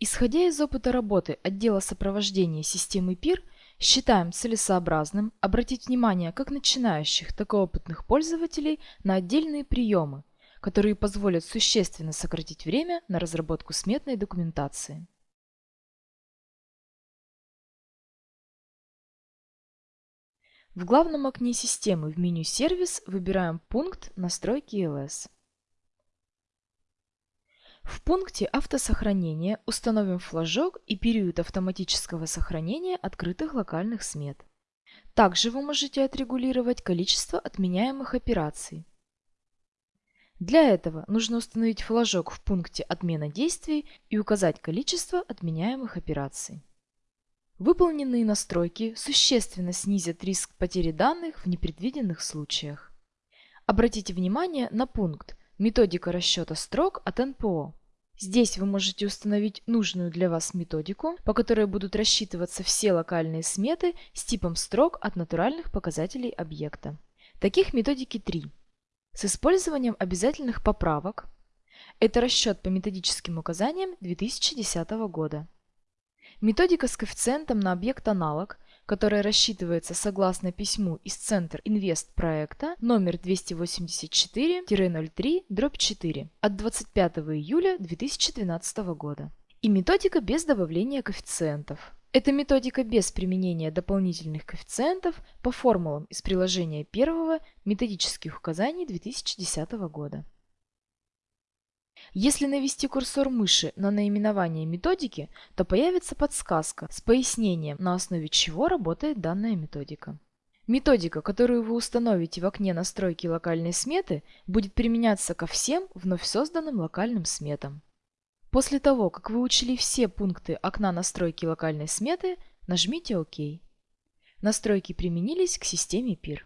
Исходя из опыта работы отдела сопровождения системы ПИР, считаем целесообразным обратить внимание как начинающих, так и опытных пользователей на отдельные приемы, которые позволят существенно сократить время на разработку сметной документации. В главном окне системы в меню «Сервис» выбираем пункт «Настройки ЛС». В пункте «Автосохранение» установим флажок и период автоматического сохранения открытых локальных смет. Также вы можете отрегулировать количество отменяемых операций. Для этого нужно установить флажок в пункте «Отмена действий» и указать количество отменяемых операций. Выполненные настройки существенно снизят риск потери данных в непредвиденных случаях. Обратите внимание на пункт «Методика расчета строк от НПО». Здесь вы можете установить нужную для вас методику, по которой будут рассчитываться все локальные сметы с типом строк от натуральных показателей объекта. Таких методики три. С использованием обязательных поправок. Это расчет по методическим указаниям 2010 года. Методика с коэффициентом на объект аналог, которая рассчитывается согласно письму из Центр Инвест проекта номер 284-03-4 от 25 июля 2012 года. И методика без добавления коэффициентов. Это методика без применения дополнительных коэффициентов по формулам из приложения первого методических указаний 2010 года. Если навести курсор мыши на наименование методики, то появится подсказка с пояснением, на основе чего работает данная методика. Методика, которую вы установите в окне настройки локальной сметы, будет применяться ко всем вновь созданным локальным сметам. После того, как вы учли все пункты окна настройки локальной сметы, нажмите ОК. Настройки применились к системе PIR.